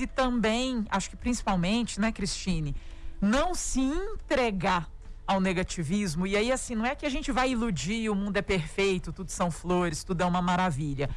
e também, acho que principalmente, né, Cristine, não se entregar ao negativismo. E aí, assim, não é que a gente vai iludir, o mundo é perfeito, tudo são flores, tudo é uma maravilha.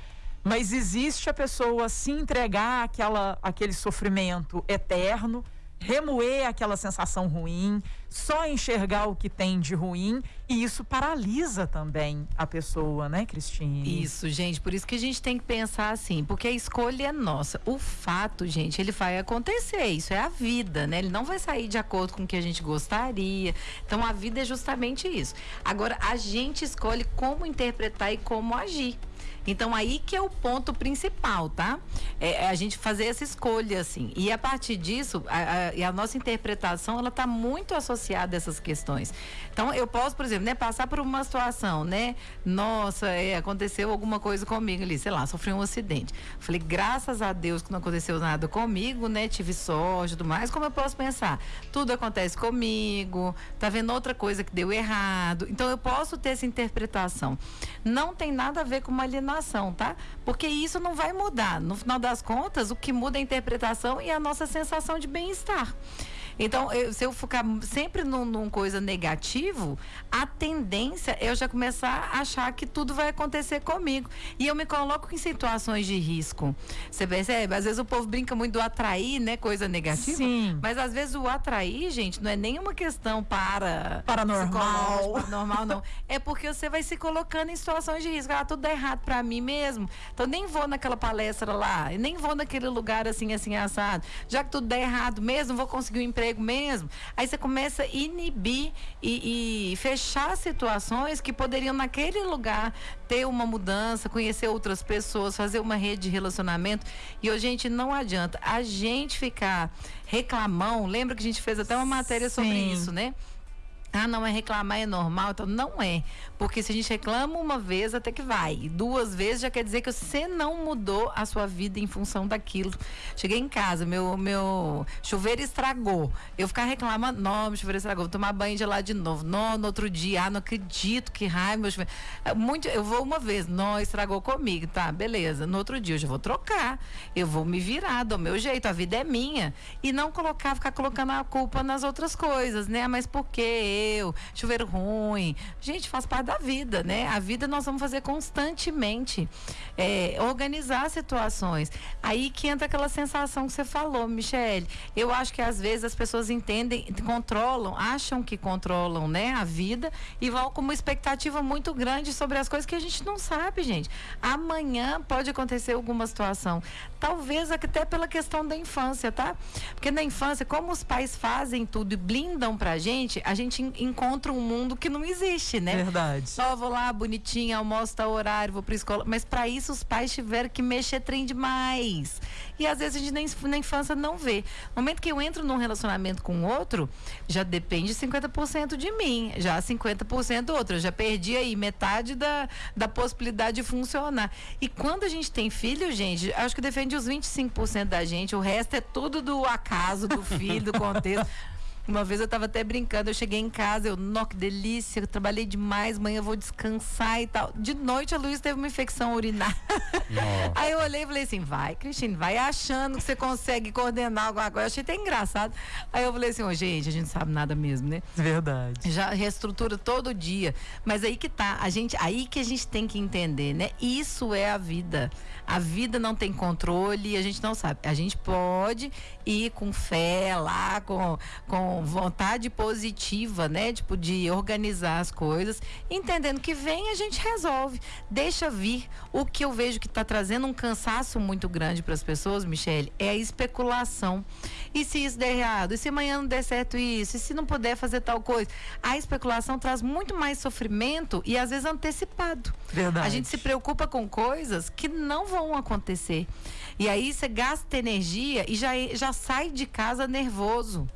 Mas existe a pessoa se entregar àquela, àquele sofrimento eterno remoer aquela sensação ruim, só enxergar o que tem de ruim e isso paralisa também a pessoa, né, Cristine? Isso, gente, por isso que a gente tem que pensar assim, porque a escolha é nossa. O fato, gente, ele vai acontecer, isso é a vida, né? Ele não vai sair de acordo com o que a gente gostaria. Então a vida é justamente isso. Agora a gente escolhe como interpretar e como agir. Então aí que é o ponto principal, tá? É, é a gente fazer essa escolha, assim. E a partir disso, a, a, a nossa interpretação, ela está muito associada a essas questões. Então eu posso, por exemplo, né, passar por uma situação, né? Nossa, é, aconteceu alguma coisa comigo ali, sei lá, sofri um acidente. Falei, graças a Deus que não aconteceu nada comigo, né? Tive sorte e tudo mais. Como eu posso pensar? Tudo acontece comigo, tá vendo outra coisa que deu errado. Então eu posso ter essa interpretação. Não tem nada a ver com uma alienação tá? Porque isso não vai mudar. No final das contas, o que muda é a interpretação e a nossa sensação de bem-estar. Então, eu, se eu ficar sempre num, num, coisa negativo, a tendência é eu já começar a achar que tudo vai acontecer comigo. E eu me coloco em situações de risco. Você percebe? Às vezes o povo brinca muito do atrair, né? Coisa negativa. Sim. Mas às vezes o atrair, gente, não é nenhuma questão para. Paranormal. Paranormal, não. É porque você vai se colocando em situações de risco. Ah, tudo dá errado para mim mesmo. Então nem vou naquela palestra lá, nem vou naquele lugar assim, assim, assado. Já que tudo dá errado mesmo, vou conseguir um emprego emprego mesmo. Aí você começa a inibir e, e fechar situações que poderiam naquele lugar ter uma mudança, conhecer outras pessoas, fazer uma rede de relacionamento. E hoje, gente, não adianta a gente ficar reclamão. Lembra que a gente fez até uma matéria Sim. sobre isso, né? Ah, não é reclamar, é normal. Então, não é. Porque se a gente reclama uma vez, até que vai. Duas vezes já quer dizer que você não mudou a sua vida em função daquilo. Cheguei em casa, meu, meu chuveiro estragou. Eu ficar reclamando, não, meu chuveiro estragou, vou tomar banho de lá de novo. Não, no outro dia, ah, não acredito que raio, meu chuveiro. É muito, eu vou uma vez, não, estragou comigo, tá, beleza. No outro dia eu já vou trocar. Eu vou me virar do meu jeito, a vida é minha. E não colocar, ficar colocando a culpa nas outras coisas, né? Mas por quê? chuveiro ruim. Gente, faz parte da vida, né? A vida nós vamos fazer constantemente. É, organizar situações. Aí que entra aquela sensação que você falou, Michele. Eu acho que às vezes as pessoas entendem, controlam, acham que controlam, né, a vida e vão com uma expectativa muito grande sobre as coisas que a gente não sabe, gente. Amanhã pode acontecer alguma situação. Talvez até pela questão da infância, tá? Porque na infância, como os pais fazem tudo e blindam pra gente, a gente encontra um mundo que não existe, né? Verdade. Só vou lá, bonitinha, almoço tá horário, vou pra escola. Mas para isso os pais tiveram que mexer trem demais. E às vezes a gente nem, na infância não vê. No momento que eu entro num relacionamento com outro, já depende 50% de mim, já 50% do outro. Eu já perdi aí metade da, da possibilidade de funcionar. E quando a gente tem filho, gente, acho que defende os 25% da gente, o resto é tudo do acaso, do filho, do contexto. Uma vez eu tava até brincando, eu cheguei em casa, eu, nó, que delícia, eu trabalhei demais, amanhã eu vou descansar e tal. De noite a Luiz teve uma infecção urinária. Aí eu olhei e falei assim, vai, Cristine, vai achando que você consegue coordenar alguma coisa. Eu achei até engraçado. Aí eu falei assim, oh, gente, a gente não sabe nada mesmo, né? Verdade. Já reestrutura todo dia. Mas aí que tá, a gente, aí que a gente tem que entender, né? Isso é a vida. A vida não tem controle, a gente não sabe. A gente pode ir com fé lá, com, com vontade positiva, né? Tipo, de organizar as coisas, entendendo que vem a gente resolve. Deixa vir. O que eu vejo que está trazendo um cansaço muito grande para as pessoas, Michele, é a especulação. E se isso der errado? E se amanhã não der certo isso? E se não puder fazer tal coisa? A especulação traz muito mais sofrimento e às vezes antecipado. Verdade. A gente se preocupa com coisas que não vão acontecer. E aí você gasta energia e já, já sai de casa nervoso.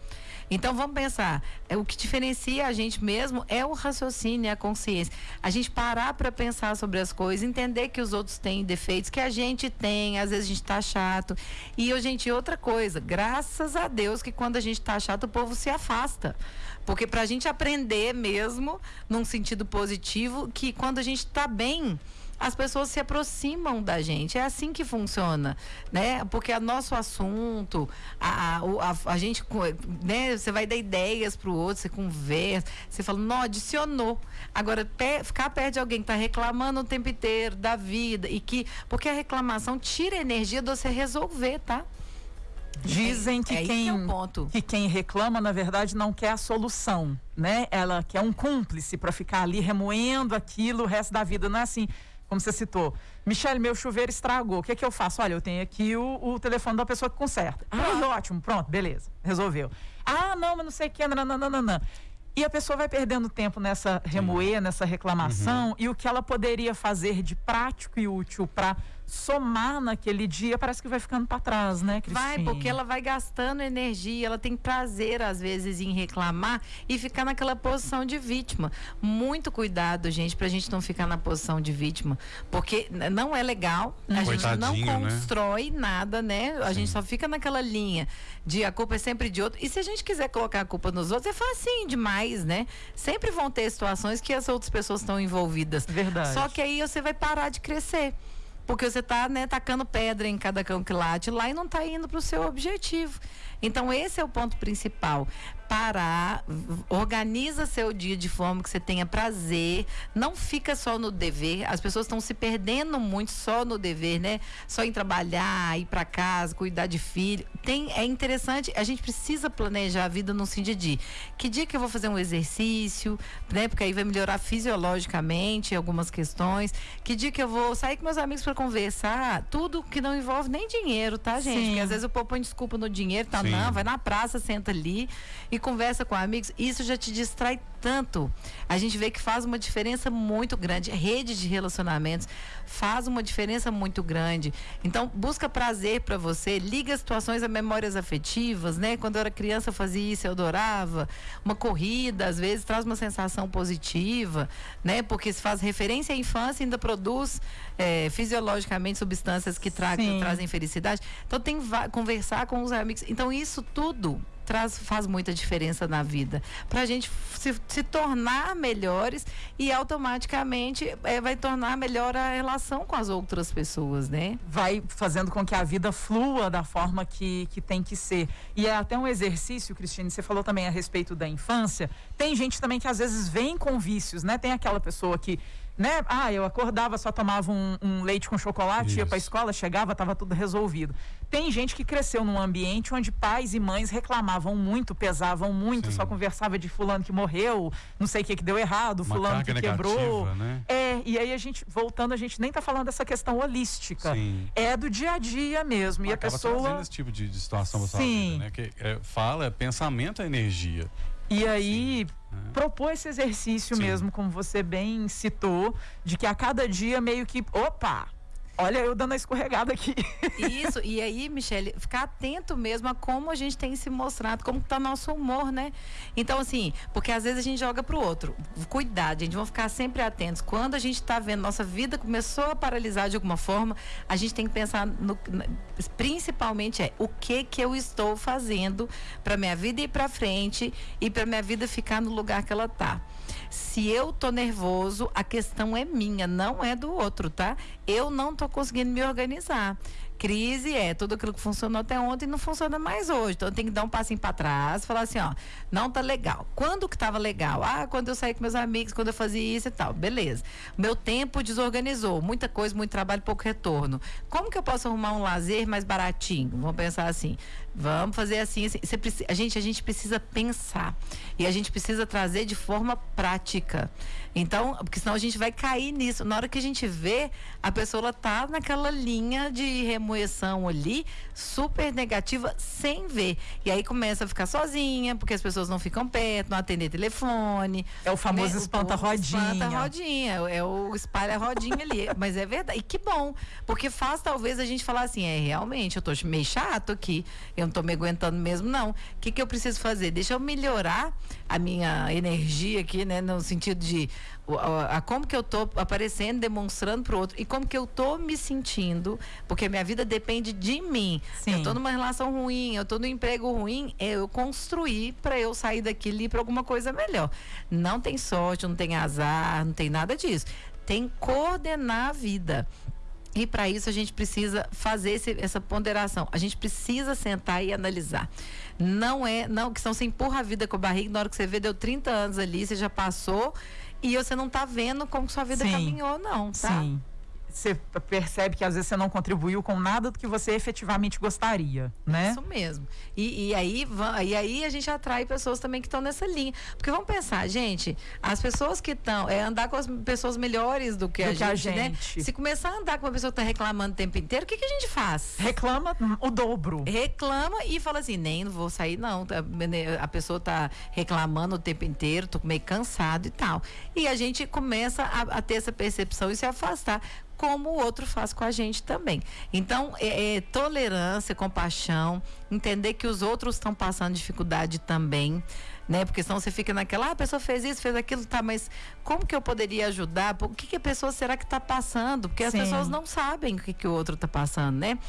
Então vamos pensar, é, o que diferencia a gente mesmo é o raciocínio, é a consciência. A gente parar para pensar sobre as coisas, entender que os outros têm defeitos, que a gente tem, às vezes a gente tá chato. E, gente, outra coisa, graças a Deus que quando a gente tá chato, o povo se afasta. Porque para a gente aprender mesmo, num sentido positivo, que quando a gente está bem, as pessoas se aproximam da gente. É assim que funciona, né? Porque é nosso assunto, a, a, a, a gente, né? Você vai dar ideias para o outro, você conversa, você fala, não, adicionou. Agora, pe, ficar perto de alguém que está reclamando o tempo inteiro da vida e que, porque a reclamação tira energia de você resolver, tá? Dizem que, é, é quem, que, que, quem reclama, na verdade, não quer a solução, né? Ela quer um cúmplice para ficar ali remoendo aquilo o resto da vida. Não é assim, como você citou. Michele, meu chuveiro estragou. O que, é que eu faço? Olha, eu tenho aqui o, o telefone da pessoa que conserta. Ah, ótimo, pronto, beleza, resolveu. Ah, não, mas não sei o que, não, não, não, não, não. E a pessoa vai perdendo tempo nessa remoer, nessa reclamação, uhum. e o que ela poderia fazer de prático e útil para somar naquele dia, parece que vai ficando para trás, né, Cristina? Vai, porque ela vai gastando energia, ela tem prazer às vezes em reclamar e ficar naquela posição de vítima. Muito cuidado, gente, pra gente não ficar na posição de vítima, porque não é legal, a gente não né? constrói né? nada, né? A Sim. gente só fica naquela linha de a culpa é sempre de outro. E se a gente quiser colocar a culpa nos outros, é facinho demais, né? Sempre vão ter situações que as outras pessoas estão envolvidas. Verdade. Só que aí você vai parar de crescer. Porque você está né, tacando pedra em cada cão que late lá e não está indo para o seu objetivo. Então, esse é o ponto principal. Parar, organiza seu dia de forma que você tenha prazer, não fica só no dever. As pessoas estão se perdendo muito só no dever, né? Só em trabalhar, ir para casa, cuidar de filho. Tem, é interessante, a gente precisa planejar a vida no sentido de que dia que eu vou fazer um exercício, né? Porque aí vai melhorar fisiologicamente algumas questões. Que dia que eu vou sair com meus amigos para conversar. Tudo que não envolve nem dinheiro, tá, gente? Sim. Porque às vezes o povo põe desculpa no dinheiro, tá? Sim. Não, vai na praça, senta ali e conversa com amigos. Isso já te distrai tanto. A gente vê que faz uma diferença muito grande. Rede de relacionamentos faz uma diferença muito grande. Então, busca prazer para você, liga situações a memórias afetivas, né? Quando eu era criança eu fazia isso, eu adorava. Uma corrida, às vezes, traz uma sensação positiva, né? Porque se faz referência à infância ainda produz é, fisiologicamente substâncias que tra trazem felicidade. Então, tem conversar com os amigos. Então, isso tudo traz, faz muita diferença na vida. Para a gente se, se, tornar melhores e automaticamente é, vai tornar melhor a relação com as outras pessoas, né? Vai fazendo com que a vida flua da forma que, que tem que ser. E é até um exercício, Cristina, você falou também a respeito da infância. Tem gente também que às vezes vem com vícios, né? Tem aquela pessoa que né? Ah, eu acordava, só tomava um, um leite com chocolate, Isso. ia para a escola, chegava, estava tudo resolvido. Tem gente que cresceu num ambiente onde pais e mães reclamavam muito, pesavam muito, Sim. só conversava de fulano que morreu, não sei o que que deu errado, Uma fulano que quebrou. Né? É, e aí a gente, voltando, a gente nem está falando dessa questão holística. Sim. É do dia a dia mesmo. Mas e a pessoa. esse tipo de, de situação para Sim. Vida, né? Que é, fala, é pensamento é energia. E aí. Propor esse exercício Sim. mesmo, como você bem citou, de que a cada dia meio que, opa, Olha, eu dando a escorregada aqui. Isso, e aí, Michele, ficar atento mesmo a como a gente tem se mostrado, como está nosso humor, né? Então, assim, porque às vezes a gente joga pro outro. Cuidado, gente, vamos ficar sempre atentos. Quando a gente está vendo nossa vida começou a paralisar de alguma forma, a gente tem que pensar no, principalmente é o que que eu estou fazendo para minha vida ir para frente e para minha vida ficar no lugar que ela tá. Se eu tô nervoso, a questão é minha, não é do outro, tá? Eu não tô conseguindo me organizar. Crise é tudo aquilo que funcionou até ontem não funciona mais hoje. Então tem que dar um passinho para trás, falar assim, ó, não tá legal. Quando que tava legal? Ah, quando eu saí com meus amigos, quando eu fazia isso e tal. Beleza. Meu tempo desorganizou, muita coisa, muito trabalho, pouco retorno. Como que eu posso arrumar um lazer mais baratinho? Vamos pensar assim. Vamos fazer assim, assim. Você precisa, a gente a gente precisa pensar e a gente precisa trazer de forma prática. Então, porque senão a gente vai cair nisso. Na hora que a gente vê, a pessoa ela tá naquela linha de remoção ali, super negativa, sem ver. E aí começa a ficar sozinha, porque as pessoas não ficam perto, não atender telefone. É o famoso né? espanta-rodinha. Espanta-rodinha, é o espalha-rodinha ali. Mas é verdade. E que bom, porque faz talvez a gente falar assim, é realmente, eu tô meio chato aqui, eu não tô me aguentando mesmo, não. O que, que eu preciso fazer? Deixa eu melhorar a minha energia aqui, né? No sentido de a, a, como que eu tô aparecendo, demonstrando para o outro e como que eu tô me sentindo, porque minha vida depende de mim. Sim. Eu tô numa relação ruim, eu tô no emprego ruim, é eu construir para eu sair daquilo e ir para alguma coisa melhor. Não tem sorte, não tem azar, não tem nada disso tem coordenar a vida. E para isso a gente precisa fazer esse, essa ponderação. A gente precisa sentar e analisar. Não é, não, que são você empurra a vida com a barriga, na hora que você vê, deu 30 anos ali, você já passou e você não está vendo como sua vida Sim. caminhou, não, tá? Sim você percebe que às vezes você não contribuiu com nada do que você efetivamente gostaria, né? Isso mesmo. E, e aí, e aí a gente atrai pessoas também que estão nessa linha. Porque vamos pensar, gente, as pessoas que estão, é andar com as pessoas melhores do que, do a, que gente, a, gente, né? Se começar a andar com uma pessoa que está reclamando o tempo inteiro, o que, que a gente faz? Reclama o dobro. Reclama e fala assim, nem não vou sair não. Tá, né, a pessoa está reclamando o tempo inteiro, tô meio cansado e tal. E a gente começa a, a ter essa percepção e se afastar como o outro faz com a gente também. Então, é, é, tolerância, compaixão, entender que os outros estão passando dificuldade também né? Porque senão você fica naquela, ah, a pessoa fez isso, fez aquilo, tá, mas como que eu poderia ajudar? O que, que a pessoa será que está passando? Porque as Sim. pessoas não sabem o que, que o outro está passando, né?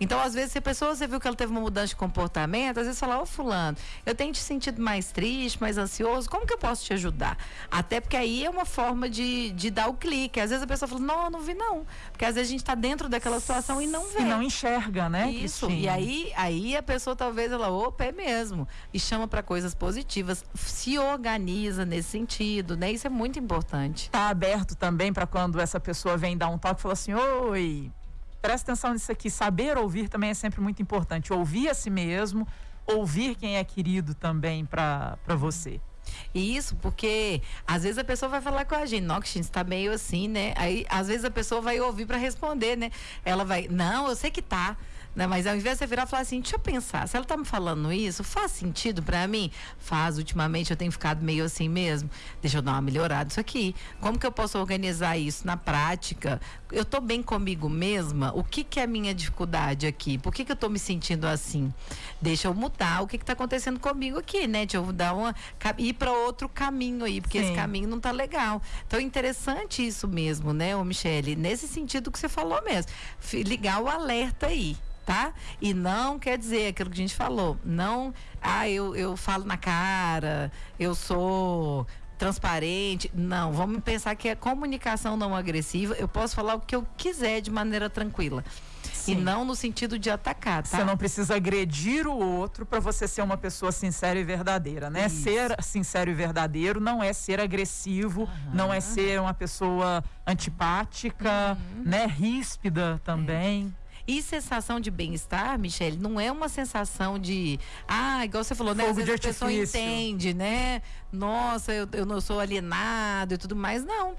Então, às vezes, se a pessoa, você viu que ela teve uma mudança de comportamento, às vezes fala, ô oh, fulano, eu tenho te sentido mais triste, mais ansioso, como que eu posso te ajudar? Até porque aí é uma forma de, de dar o clique. Às vezes a pessoa fala, não, não vi não. Porque às vezes a gente está dentro daquela situação e não vê. E não enxerga, né? Isso. E aí, aí a pessoa talvez ela, opa, é mesmo. E chama para coisas positivas se organiza nesse sentido, né? Isso é muito importante. Tá aberto também para quando essa pessoa vem dar um toque e fala assim: "Oi, presta atenção nisso aqui, saber ouvir também é sempre muito importante. Ouvir a si mesmo, ouvir quem é querido também para você. Isso, porque às vezes a pessoa vai falar com a gente, Noxin, está meio assim, né? Aí às vezes a pessoa vai ouvir para responder, né? Ela vai, não, eu sei que tá. Né? Mas ao invés de você virar e falar assim, deixa eu pensar, se ela tá me falando isso, faz sentido para mim? Faz, ultimamente eu tenho ficado meio assim mesmo. Deixa eu dar uma melhorada isso aqui. Como que eu posso organizar isso na prática? Eu tô bem comigo mesma? O que que é a minha dificuldade aqui? Por que que eu tô me sentindo assim? Deixa eu mudar o que que tá acontecendo comigo aqui, né? Deixa eu dar uma ir para outro caminho aí, porque Sim. esse caminho não tá legal. Então é interessante isso mesmo, né, ô Michele? Nesse sentido que você falou mesmo. Ligar o alerta aí tá? E não quer dizer aquilo que a gente falou. Não, ah, eu, eu falo na cara, eu sou transparente. Não, vamos pensar que é comunicação não agressiva. Eu posso falar o que eu quiser de maneira tranquila. Sim. E não no sentido de atacar, tá? Você não precisa agredir o outro para você ser uma pessoa sincera e verdadeira, né? Isso. Ser sincero e verdadeiro não é ser agressivo, uhum. não é ser uma pessoa antipática, uhum. né? Ríspida também. É. E sensação de bem-estar, Michele, não é uma sensação de. Ah, igual você falou, né? Às vezes a pessoa entende, né? Nossa, eu, eu não sou alienado e tudo mais. Não.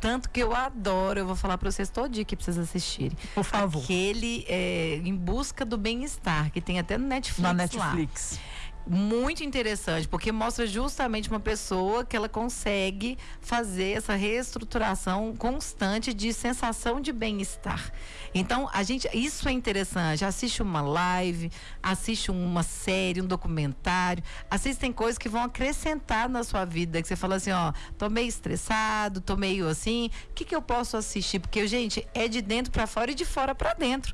Tanto que eu adoro, eu vou falar para vocês todo dia que precisa assistirem. Por favor. Aquele é, Em Busca do Bem-Estar, que tem até no Netflix. Na Netflix. Lá muito interessante, porque mostra justamente uma pessoa que ela consegue fazer essa reestruturação constante de sensação de bem-estar. Então, a gente, isso é interessante. Assiste uma live, assiste uma série, um documentário, assistem coisas que vão acrescentar na sua vida, que você fala assim, ó, tô meio estressado, tô meio assim, o que que eu posso assistir? Porque, gente, é de dentro para fora e de fora para dentro.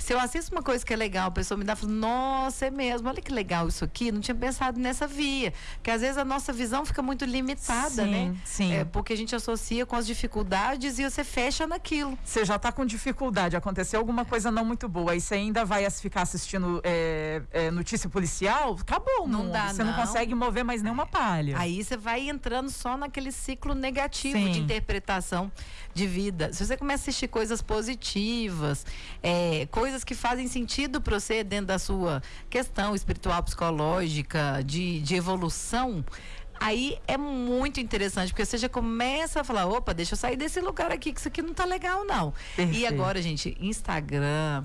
Se eu assisto uma coisa que é legal, a pessoa me dá, fala, nossa, é mesmo, olha que legal isso aqui, não tinha pensado nessa via. Que às vezes a nossa visão fica muito limitada, sim, né? Sim. É, porque a gente associa com as dificuldades e você fecha naquilo. Você já está com dificuldade, aconteceu alguma coisa não muito boa, e você ainda vai ficar assistindo é, é, notícia policial, acabou, não mundo. dá. Você não. não. consegue mover mais nenhuma palha. Aí você vai entrando só naquele ciclo negativo sim. de interpretação de vida. Se você começa a assistir coisas positivas, é, coisas que fazem sentido para você dentro da sua questão espiritual, psicológica, de, de evolução, aí é muito interessante, porque você já começa a falar, opa, deixa eu sair desse lugar aqui, que isso aqui não tá legal, não. Perfeito. E agora, gente, Instagram,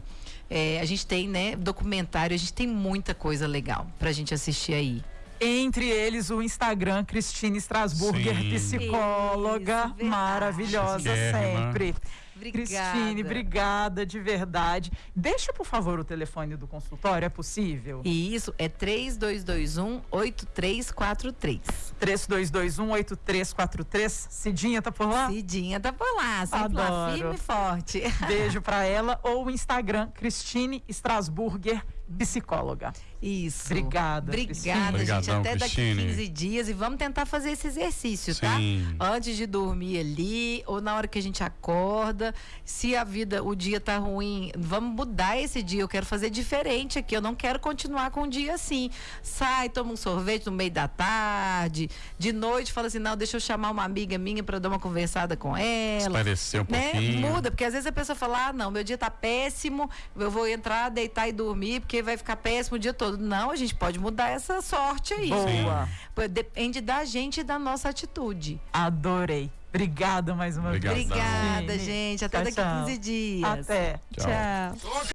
é, a gente tem, né, documentário, a gente tem muita coisa legal pra gente assistir aí. Entre eles o Instagram Cristine Strasburger, Sim. psicóloga Isso, maravilhosa sempre. Obrigada. Cristine, obrigada de verdade. Deixa, por favor, o telefone do consultório, é possível? Isso, é 3221 8343. 3221 8343. Cidinha tá por lá? Cidinha tá por lá, sempre Adoro. lá, firme e forte. Beijo pra ela ou o Instagram Cristine Strasburger psicóloga. Isso. Obrigada. Obrigada, Obrigadão, gente. Até Cristine. daqui 15 dias. E vamos tentar fazer esse exercício, tá? Sim. Antes de dormir ali, ou na hora que a gente acorda. Se a vida, o dia tá ruim, vamos mudar esse dia. Eu quero fazer diferente aqui. Eu não quero continuar com o dia assim. Sai, toma um sorvete no meio da tarde. De noite, fala assim: não, deixa eu chamar uma amiga minha para dar uma conversada com ela. Esclarecer um né? pouquinho. Muda, porque às vezes a pessoa fala: ah, não, meu dia tá péssimo, eu vou entrar, deitar e dormir, porque vai ficar péssimo o dia todo. Não, a gente pode mudar essa sorte aí. Boa. Depende da gente e da nossa atitude. Adorei. Obrigada mais uma Obrigado. vez. Obrigada, Cristine. gente. Até Tchau, daqui tchau. 15 dias. Até. Tchau. Tchau.